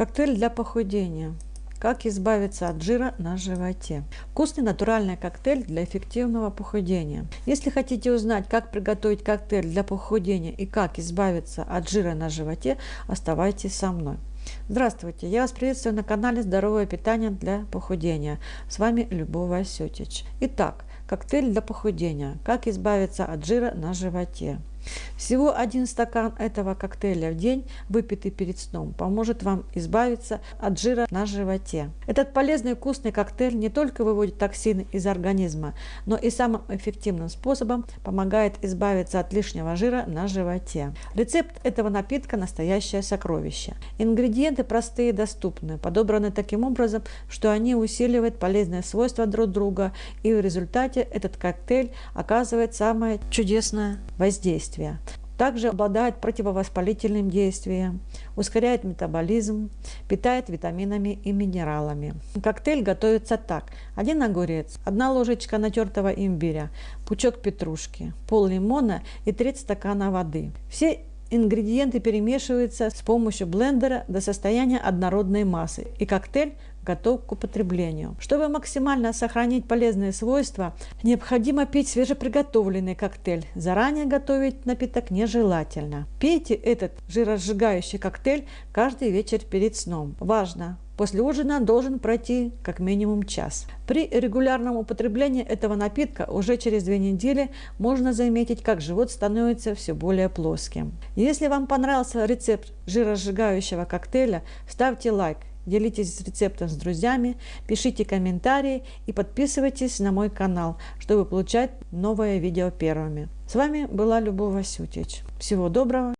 Коктейль для похудения. Как избавиться от жира на животе. Вкусный натуральный коктейль для эффективного похудения. Если хотите узнать, как приготовить коктейль для похудения и как избавиться от жира на животе, оставайтесь со мной. Здравствуйте, я вас приветствую на канале Здоровое питание для похудения. С вами Любовь Васютич. Итак, коктейль для похудения. Как избавиться от жира на животе. Всего один стакан этого коктейля в день, выпитый перед сном, поможет вам избавиться от жира на животе. Этот полезный вкусный коктейль не только выводит токсины из организма, но и самым эффективным способом помогает избавиться от лишнего жира на животе. Рецепт этого напитка – настоящее сокровище. Ингредиенты простые и доступны, подобраны таким образом, что они усиливают полезные свойства друг друга, и в результате этот коктейль оказывает самое чудесное воздействие действия. Также обладает противовоспалительным действием, ускоряет метаболизм, питает витаминами и минералами. Коктейль готовится так. Один огурец, одна ложечка натертого имбиря, пучок петрушки, пол лимона и треть стакана воды. Все ингредиенты перемешиваются с помощью блендера до состояния однородной массы, и коктейль готов к употреблению. Чтобы максимально сохранить полезные свойства, необходимо пить свежеприготовленный коктейль. Заранее готовить напиток нежелательно. Пейте этот жиросжигающий коктейль каждый вечер перед сном. Важно! После ужина должен пройти как минимум час. При регулярном употреблении этого напитка уже через две недели можно заметить, как живот становится все более плоским. Если вам понравился рецепт жиросжигающего коктейля, ставьте лайк делитесь рецептом с друзьями, пишите комментарии и подписывайтесь на мой канал, чтобы получать новые видео первыми. С вами была Любовь Васютич. Всего доброго!